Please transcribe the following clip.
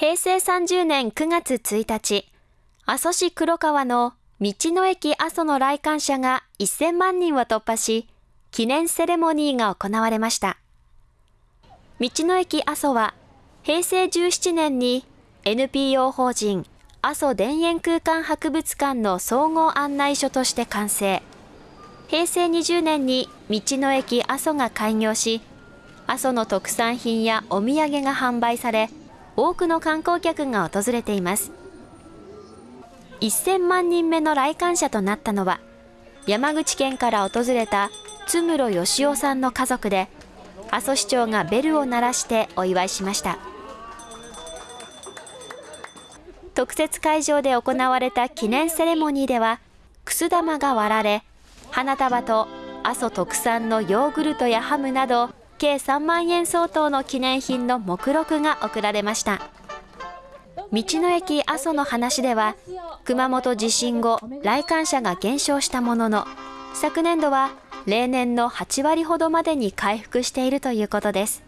平成30年9月1日、阿蘇市黒川の道の駅阿蘇の来館者が1000万人を突破し、記念セレモニーが行われました。道の駅阿蘇は、平成17年に NPO 法人阿蘇田園空間博物館の総合案内所として完成。平成20年に道の駅阿蘇が開業し、阿蘇の特産品やお土産が販売され、多くの観光客が訪れています。1000万人目の来館者となったのは、山口県から訪れた津室義雄さんの家族で、阿蘇市長がベルを鳴らしてお祝いしました。特設会場で行われた記念セレモニーでは、くす玉が割られ、花束と阿蘇特産のヨーグルトやハムなど、計3万円相当の記念品の目録が贈られました。道の駅阿蘇の話では、熊本地震後、来館者が減少したものの、昨年度は例年の8割ほどまでに回復しているということです。